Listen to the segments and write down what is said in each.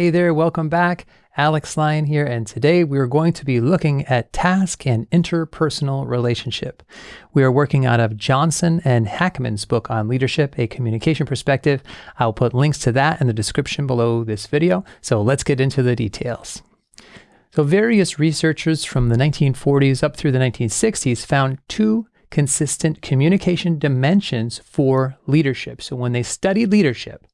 Hey there, welcome back. Alex Lyon here, and today we are going to be looking at task and interpersonal relationship. We are working out of Johnson and Hackman's book on leadership, a communication perspective. I'll put links to that in the description below this video. So let's get into the details. So various researchers from the 1940s up through the 1960s found two consistent communication dimensions for leadership. So when they studied leadership,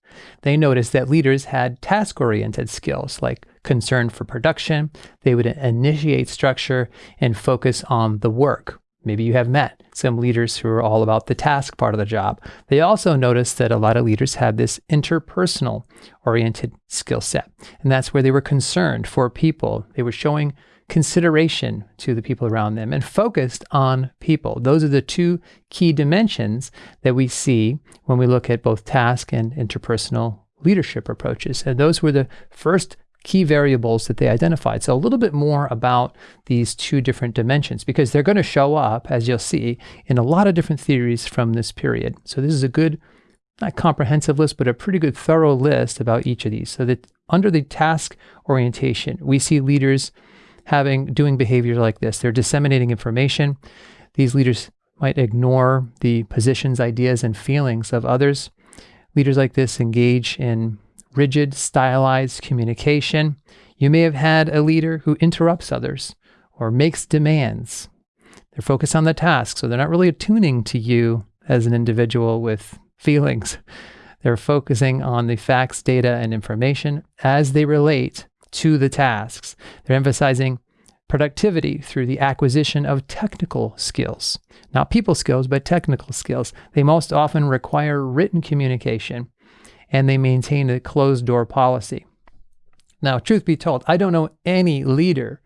they noticed that leaders had task oriented skills like concern for production. They would initiate structure and focus on the work. Maybe you have met some leaders who are all about the task part of the job. They also noticed that a lot of leaders had this interpersonal oriented skill set. And that's where they were concerned for people. They were showing consideration to the people around them and focused on people. Those are the two key dimensions that we see when we look at both task and interpersonal leadership approaches. And those were the first key variables that they identified. So a little bit more about these two different dimensions because they're going to show up, as you'll see, in a lot of different theories from this period. So this is a good, not comprehensive list, but a pretty good thorough list about each of these. So that under the task orientation, we see leaders having doing behavior like this. They're disseminating information. These leaders might ignore the positions, ideas, and feelings of others. Leaders like this engage in rigid, stylized communication. You may have had a leader who interrupts others or makes demands. They're focused on the task, so they're not really attuning to you as an individual with feelings. They're focusing on the facts, data, and information as they relate to the tasks. They're emphasizing productivity through the acquisition of technical skills. Not people skills, but technical skills. They most often require written communication and they maintain a closed door policy. Now, truth be told, I don't know any leader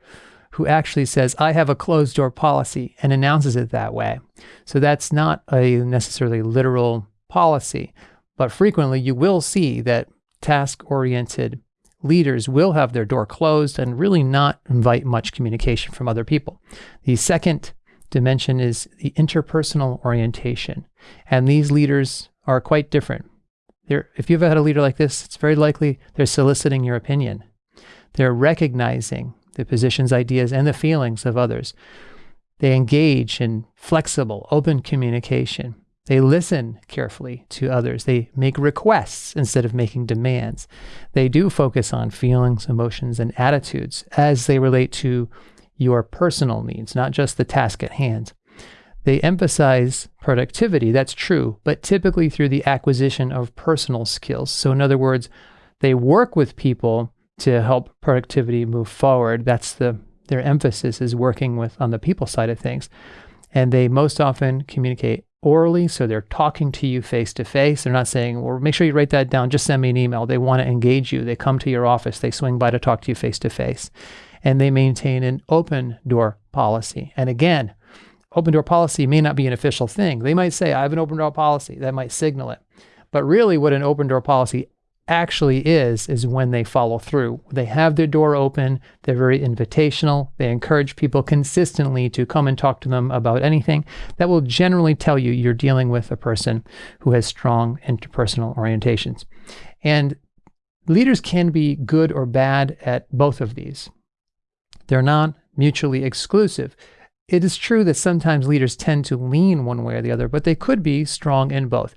who actually says, I have a closed door policy and announces it that way. So that's not a necessarily literal policy, but frequently you will see that task oriented leaders will have their door closed and really not invite much communication from other people. The second dimension is the interpersonal orientation. And these leaders are quite different. They're, if you've had a leader like this, it's very likely they're soliciting your opinion. They're recognizing the positions, ideas, and the feelings of others. They engage in flexible, open communication. They listen carefully to others. They make requests instead of making demands. They do focus on feelings, emotions, and attitudes as they relate to your personal needs, not just the task at hand. They emphasize productivity, that's true, but typically through the acquisition of personal skills. So, in other words, they work with people to help productivity move forward. That's the their emphasis is working with on the people side of things. And they most often communicate orally. So they're talking to you face to face. They're not saying, well, make sure you write that down. Just send me an email. They want to engage you. They come to your office. They swing by to talk to you face to face. And they maintain an open door policy. And again, open door policy may not be an official thing. They might say, I have an open door policy. That might signal it. But really, what an open door policy actually is, is when they follow through. They have their door open, they're very invitational, they encourage people consistently to come and talk to them about anything. That will generally tell you you're dealing with a person who has strong interpersonal orientations. And leaders can be good or bad at both of these. They're not mutually exclusive. It is true that sometimes leaders tend to lean one way or the other, but they could be strong in both.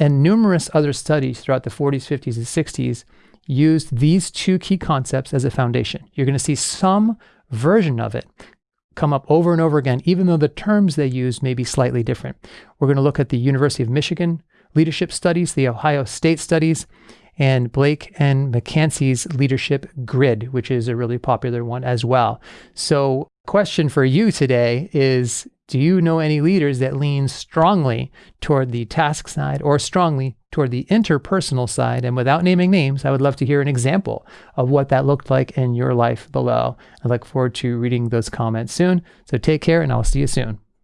And numerous other studies throughout the 40s, 50s, and 60s used these two key concepts as a foundation. You're going to see some version of it come up over and over again, even though the terms they use may be slightly different. We're going to look at the University of Michigan leadership studies, the Ohio State studies, and Blake and McCanse's leadership grid, which is a really popular one as well. So, question for you today is do you know any leaders that lean strongly toward the task side or strongly toward the interpersonal side? And without naming names, I would love to hear an example of what that looked like in your life below. I look forward to reading those comments soon. So take care, and I'll see you soon.